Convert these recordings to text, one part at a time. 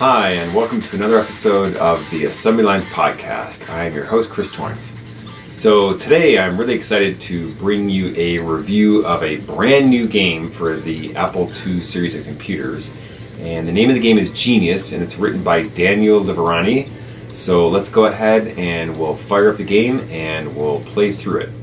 Hi, and welcome to another episode of the Assembly Lines Podcast. I am your host, Chris Torrence. So, today I'm really excited to bring you a review of a brand new game for the Apple II series of computers. And the name of the game is Genius, and it's written by Daniel Liverani. So, let's go ahead and we'll fire up the game and we'll play through it.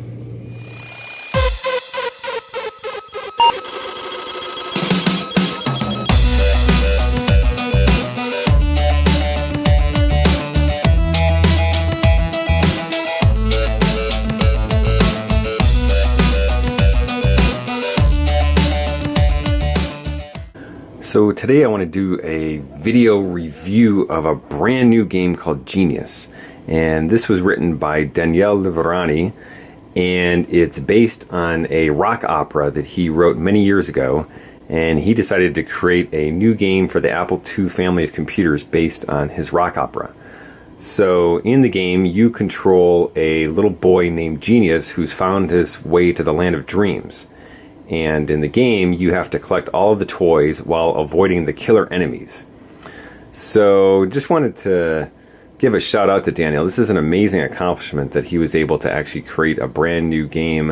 So today I want to do a video review of a brand new game called Genius. And this was written by Daniel Liverani and it's based on a rock opera that he wrote many years ago and he decided to create a new game for the Apple II family of computers based on his rock opera. So in the game you control a little boy named Genius who's found his way to the land of dreams and in the game you have to collect all of the toys while avoiding the killer enemies. So just wanted to give a shout out to Daniel. This is an amazing accomplishment that he was able to actually create a brand new game.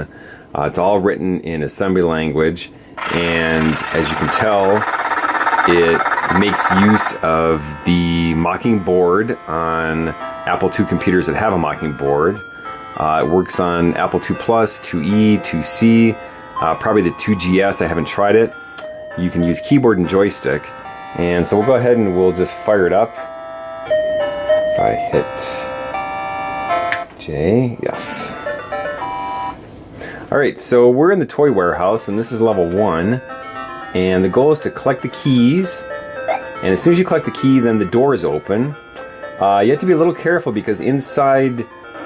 Uh, it's all written in assembly language and as you can tell it makes use of the Mockingboard on Apple II computers that have a Mockingboard. Uh, it works on Apple II Plus, 2E, 2C, uh, probably the 2GS, I haven't tried it. You can use keyboard and joystick. And so we'll go ahead and we'll just fire it up. If I hit J, yes. Alright, so we're in the toy warehouse and this is level one. And the goal is to collect the keys. And as soon as you collect the key, then the door is open. Uh, you have to be a little careful because inside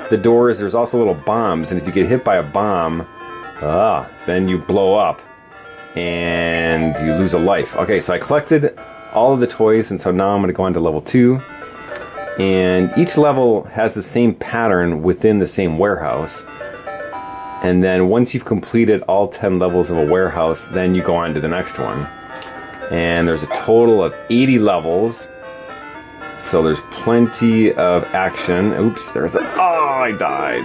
the doors there's also little bombs. And if you get hit by a bomb, Ah, then you blow up and you lose a life. Okay, so I collected all of the toys and so now I'm going to go on to level 2. And each level has the same pattern within the same warehouse. And then once you've completed all 10 levels of a warehouse, then you go on to the next one. And there's a total of 80 levels. So there's plenty of action. Oops, there's a... Oh, I died.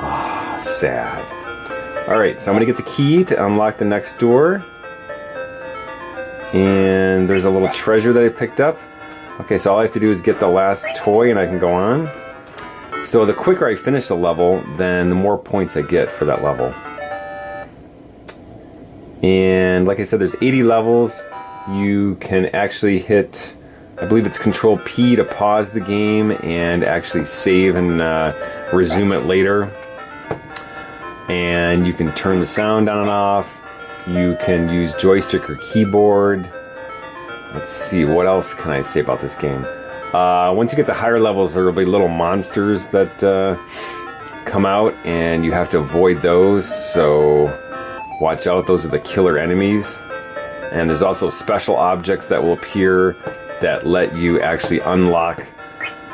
Ah, oh, sad. Alright, so I'm going to get the key to unlock the next door. And there's a little treasure that I picked up. Okay, so all I have to do is get the last toy and I can go on. So the quicker I finish the level, then the more points I get for that level. And like I said, there's 80 levels. You can actually hit, I believe it's Control P to pause the game and actually save and uh, resume it later and you can turn the sound on and off. You can use joystick or keyboard. Let's see, what else can I say about this game? Uh, once you get to higher levels, there will be little monsters that uh, come out, and you have to avoid those, so watch out, those are the killer enemies. And there's also special objects that will appear that let you actually unlock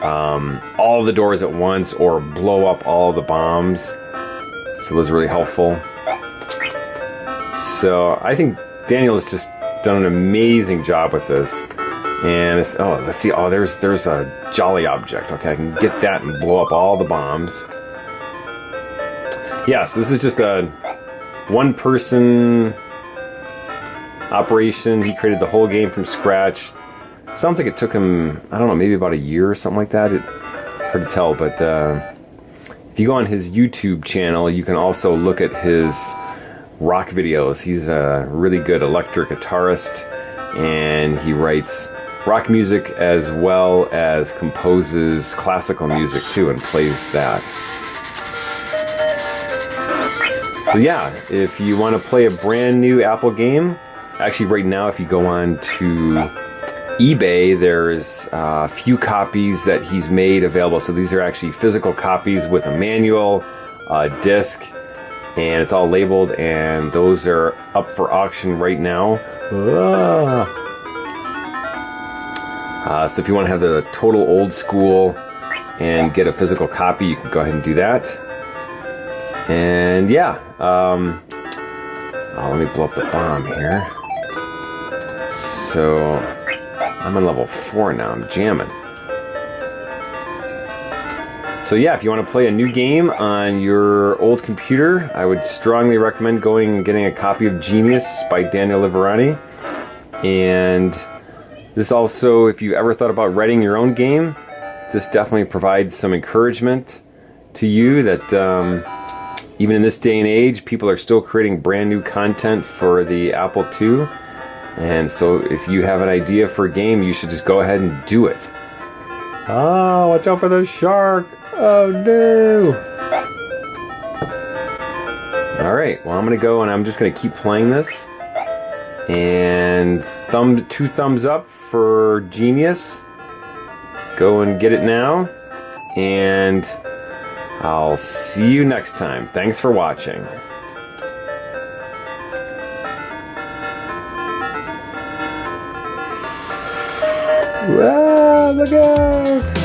um, all the doors at once or blow up all the bombs. So those are really helpful. So I think Daniel has just done an amazing job with this. And it's, oh, let's see. Oh, there's there's a jolly object. Okay, I can get that and blow up all the bombs. Yes, this is just a one-person operation. He created the whole game from scratch. Sounds like it took him, I don't know, maybe about a year or something like that. It, hard to tell, but uh, if you go on his YouTube channel, you can also look at his rock videos. He's a really good electric guitarist and he writes rock music as well as composes classical music too and plays that. So yeah, if you want to play a brand new Apple game, actually right now if you go on to eBay, there's a few copies that he's made available. So these are actually physical copies with a manual, a disc, and it's all labeled. And those are up for auction right now. Ah. Uh, so if you want to have the total old school and get a physical copy, you can go ahead and do that. And yeah, um, oh, let me blow up the bomb here. So I'm on level 4 now. I'm jamming. So yeah, if you want to play a new game on your old computer, I would strongly recommend going and getting a copy of Genius by Daniel Liverani. And this also, if you ever thought about writing your own game, this definitely provides some encouragement to you that um, even in this day and age, people are still creating brand new content for the Apple II. And so if you have an idea for a game, you should just go ahead and do it. Oh, watch out for the shark! Oh no! Alright, well I'm gonna go and I'm just gonna keep playing this. And thumb two thumbs up for Genius. Go and get it now. And I'll see you next time. Thanks for watching. Ah, look out!